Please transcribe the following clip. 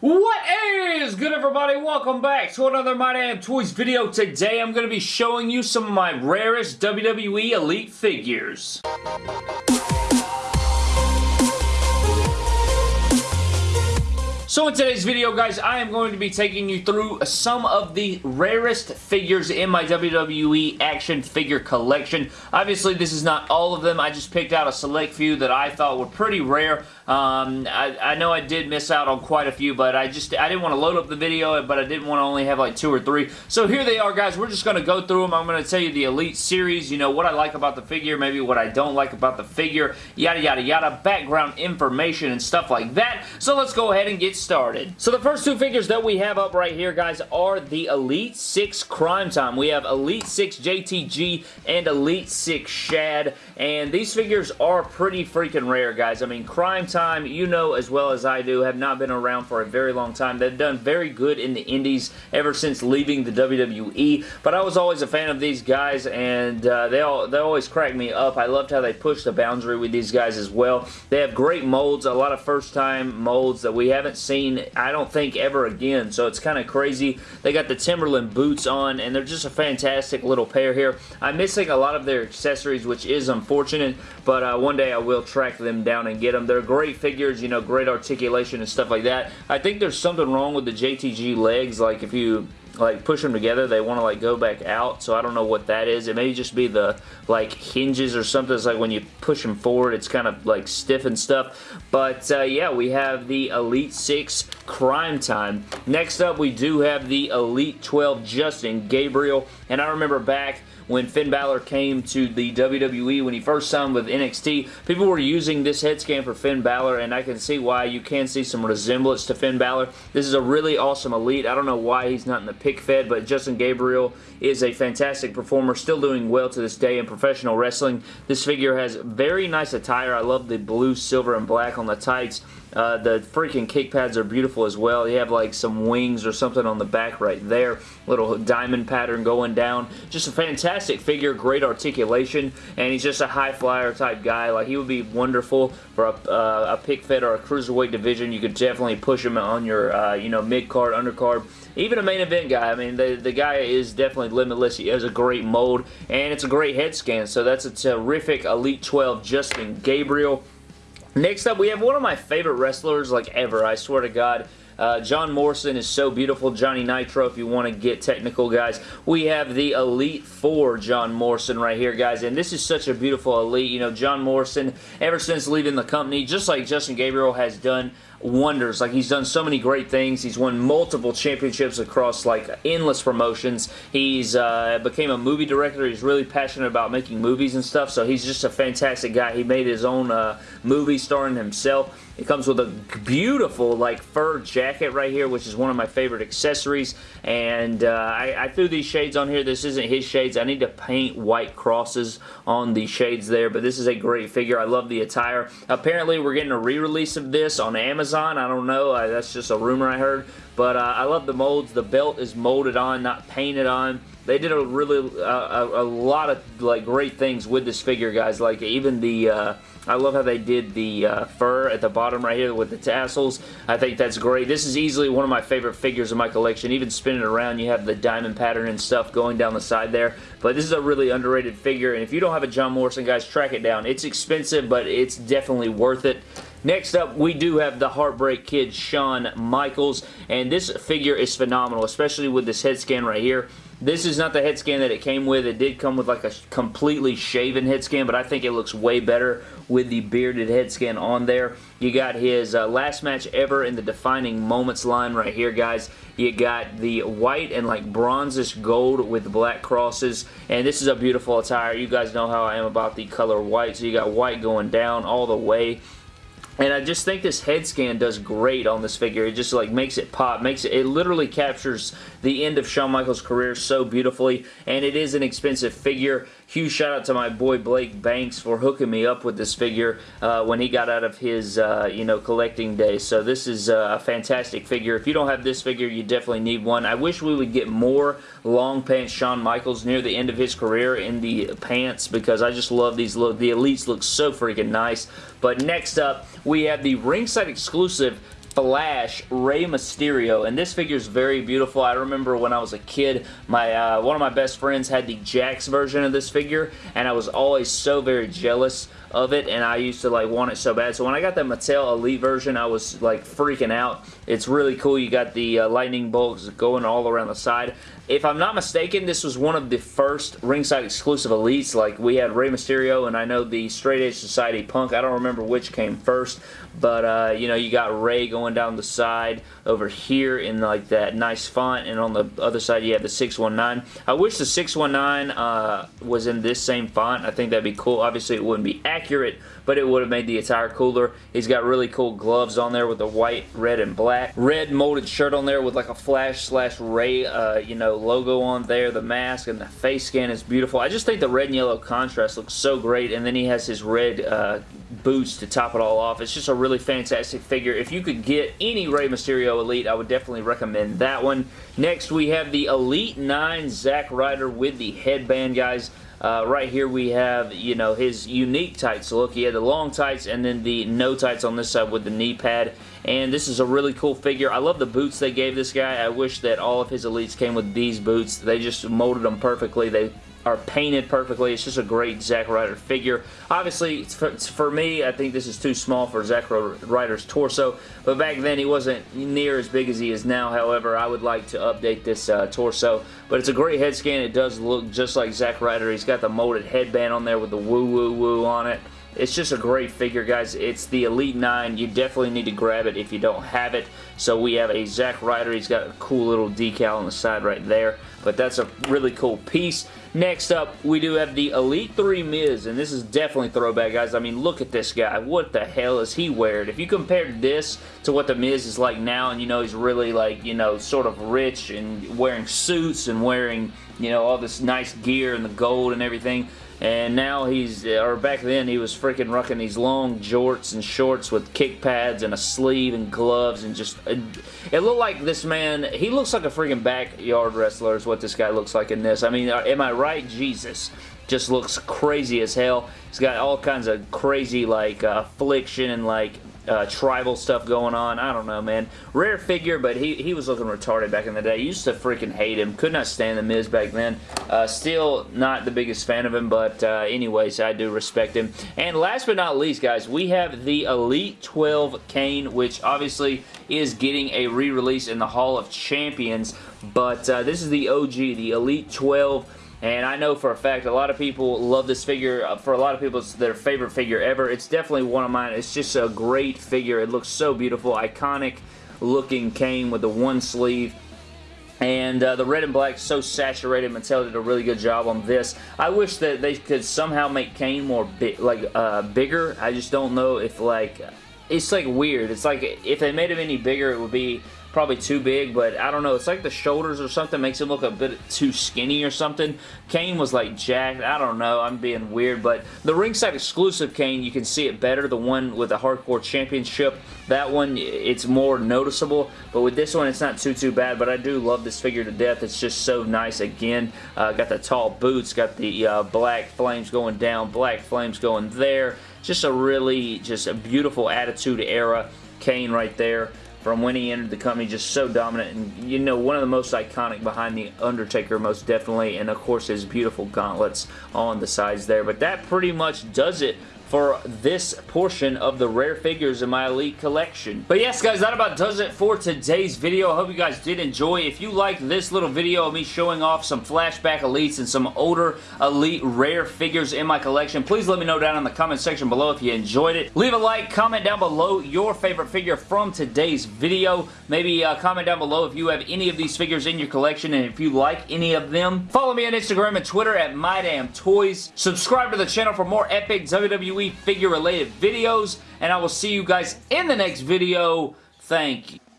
What is good everybody? Welcome back to another My Damn Toys video. Today I'm going to be showing you some of my rarest WWE Elite figures. So in today's video, guys, I am going to be taking you through some of the rarest figures in my WWE action figure collection. Obviously, this is not all of them. I just picked out a select few that I thought were pretty rare. Um, I, I, know I did miss out on quite a few, but I just I didn't want to load up the video, but I didn't want to only have like two or three. So here they are, guys. We're just going to go through them. I'm going to tell you the Elite Series, you know, what I like about the figure, maybe what I don't like about the figure, yada, yada, yada, background information and stuff like that. So let's go ahead and get started. So the first two figures that we have up right here, guys, are the Elite 6 Crime Time. We have Elite 6 JTG and Elite 6 Shad, and these figures are pretty freaking rare, guys. I mean, Crime Time, you know as well as I do, have not been around for a very long time. They've done very good in the indies ever since leaving the WWE, but I was always a fan of these guys, and uh, they, all, they always crack me up. I loved how they pushed the boundary with these guys as well. They have great molds, a lot of first-time molds that we haven't seen, I don't think, ever again, so it's kind of crazy. They got the Timberland boots on, and they're just a fantastic little pair here. I'm missing a lot of their accessories, which is unfortunate, but uh, one day I will track them down and get them. They're great figures, you know, great articulation and stuff like that. I think there's something wrong with the JTG legs, like if you like push them together they want to like go back out so I don't know what that is it may just be the like hinges or something it's like when you push them forward it's kind of like stiff and stuff but uh, yeah we have the Elite 6 Crime Time next up we do have the Elite 12 Justin Gabriel and I remember back when Finn Balor came to the WWE when he first signed with NXT. People were using this head scan for Finn Balor, and I can see why you can see some resemblance to Finn Balor. This is a really awesome Elite. I don't know why he's not in the pick fed, but Justin Gabriel is a fantastic performer, still doing well to this day in professional wrestling. This figure has very nice attire. I love the blue, silver, and black on the tights. Uh, the freaking kick pads are beautiful as well. You have like some wings or something on the back right there. Little diamond pattern going down. Just a fantastic figure, great articulation, and he's just a high flyer type guy. Like he would be wonderful for a, uh, a pick fed or a cruiserweight division. You could definitely push him on your uh, you know mid card, undercard, even a main event guy. I mean the the guy is definitely limitless. He has a great mold and it's a great head scan. So that's a terrific Elite 12 Justin Gabriel. Next up, we have one of my favorite wrestlers like ever, I swear to God. Uh, John Morrison is so beautiful. Johnny Nitro, if you want to get technical, guys. We have the Elite Four John Morrison right here, guys. And this is such a beautiful Elite. You know, John Morrison, ever since leaving the company, just like Justin Gabriel has done wonders. Like, he's done so many great things. He's won multiple championships across, like, endless promotions. He's uh, became a movie director. He's really passionate about making movies and stuff, so he's just a fantastic guy. He made his own uh, movie starring himself. It comes with a beautiful, like, fur jacket right here, which is one of my favorite accessories, and uh, I, I threw these shades on here. This isn't his shades. I need to paint white crosses on the shades there, but this is a great figure. I love the attire. Apparently, we're getting a re-release of this on Amazon. I don't know. I, that's just a rumor I heard. But uh, I love the molds. The belt is molded on, not painted on. They did a really uh, a, a, lot of like great things with this figure, guys. Like even the uh, I love how they did the uh, fur at the bottom right here with the tassels. I think that's great. This is easily one of my favorite figures in my collection. Even spinning around, you have the diamond pattern and stuff going down the side there. But this is a really underrated figure, and if you don't have a John Morrison, guys, track it down. It's expensive, but it's definitely worth it. Next up, we do have the Heartbreak Kid, Shawn Michaels, and this figure is phenomenal, especially with this head scan right here. This is not the head scan that it came with. It did come with like a completely shaven head scan, but I think it looks way better with the bearded head scan on there. You got his uh, last match ever in the Defining Moments line right here, guys. You got the white and like bronzish gold with black crosses, and this is a beautiful attire. You guys know how I am about the color white, so you got white going down all the way and I just think this head scan does great on this figure. It just like makes it pop, makes it, it literally captures the end of Shawn Michaels' career so beautifully, and it is an expensive figure. Huge shout out to my boy Blake Banks for hooking me up with this figure uh, when he got out of his, uh, you know, collecting days. So this is uh, a fantastic figure. If you don't have this figure, you definitely need one. I wish we would get more long pants Shawn Michaels near the end of his career in the pants because I just love these. Look, the Elites look so freaking nice. But next up, we have the ringside exclusive Flash Rey Mysterio, and this figure is very beautiful. I remember when I was a kid, my uh, one of my best friends had the Jakks version of this figure, and I was always so very jealous of it and I used to like want it so bad. So when I got the Mattel Elite version, I was like freaking out. It's really cool. You got the uh, lightning bolts going all around the side. If I'm not mistaken, this was one of the first ringside exclusive elites. Like we had Rey Mysterio and I know the Straight Edge Society Punk. I don't remember which came first, but uh, you know you got Rey going down the side over here in like that nice font, and on the other side you have the 619. I wish the 619 uh, was in this same font. I think that'd be cool. Obviously it wouldn't be accurate, but it would have made the attire cooler. He's got really cool gloves on there with the white, red, and black. Red molded shirt on there with like a Flash slash Rey, uh, you know, logo on there. The mask and the face scan is beautiful. I just think the red and yellow contrast looks so great, and then he has his red uh, boots to top it all off. It's just a really fantastic figure. If you could get any Rey Mysterio Elite, I would definitely recommend that one. Next, we have the Elite 9 Zack Ryder with the headband, guys. Uh, right here we have, you know, his unique tights look. He had the long tights and then the no tights on this side with the knee pad. And this is a really cool figure. I love the boots they gave this guy. I wish that all of his elites came with these boots. They just molded them perfectly. They are painted perfectly. It's just a great Zack Ryder figure. Obviously, for, for, me, I think this is too small for Zack Ryder's torso, but back then he wasn't near as big as he is now. However, I would like to update this uh, torso, but it's a great head scan. It does look just like Zack Ryder. He's got the molded headband on there with the woo-woo-woo on it. It's just a great figure, guys. It's the Elite 9. You definitely need to grab it if you don't have it. So we have a Zack Ryder. He's got a cool little decal on the side right there. But that's a really cool piece. Next up, we do have the Elite 3 Miz, and this is definitely throwback, guys. I mean, look at this guy. What the hell is he wearing? If you compare this to what the Miz is like now, and you know he's really like, you know, sort of rich and wearing suits and wearing, you know, all this nice gear and the gold and everything, and now he's, or back then he was freaking rocking these long jorts and shorts with kick pads and a sleeve and gloves and just, it looked like this man, he looks like a freaking backyard wrestler is what this guy looks like in this. I mean, uh, am I right? Jesus just looks crazy as hell. He's got all kinds of crazy like uh, affliction and like uh, tribal stuff going on. I don't know, man. Rare figure, but he, he was looking retarded back in the day. Used to freaking hate him. Could not stand The Miz back then. Uh, still not the biggest fan of him, but uh, anyways, I do respect him. And last but not least, guys, we have the Elite 12 Kane, which obviously is getting a re-release in the Hall of Champions, but uh, this is the OG, the Elite 12 and I know for a fact a lot of people love this figure. Uh, for a lot of people, it's their favorite figure ever. It's definitely one of mine. It's just a great figure. It looks so beautiful. Iconic looking Kane with the one sleeve. And uh, the red and black so saturated. Mattel did a really good job on this. I wish that they could somehow make Kane more big, like uh, bigger. I just don't know if like it's like weird. It's like if they made him any bigger, it would be probably too big, but I don't know. It's like the shoulders or something makes him look a bit too skinny or something. Kane was like jacked. I don't know. I'm being weird, but the ringside exclusive Kane, you can see it better. The one with the Hardcore Championship, that one, it's more noticeable, but with this one, it's not too, too bad, but I do love this figure to death. It's just so nice. Again, uh, got the tall boots, got the uh, black flames going down, black flames going there. Just a really, just a beautiful Attitude Era Kane right there from when he entered the company, just so dominant. And, you know, one of the most iconic behind The Undertaker, most definitely. And, of course, his beautiful gauntlets on the sides there. But that pretty much does it for this portion of the rare figures in my Elite collection. But yes, guys, that about does it for today's video. I hope you guys did enjoy. If you liked this little video of me showing off some flashback Elites and some older Elite rare figures in my collection, please let me know down in the comment section below if you enjoyed it. Leave a like, comment down below your favorite figure from today's video. Maybe uh, comment down below if you have any of these figures in your collection and if you like any of them. Follow me on Instagram and Twitter at MyDamnToys. Subscribe to the channel for more epic WWE WWE figure related videos, and I will see you guys in the next video. Thank you.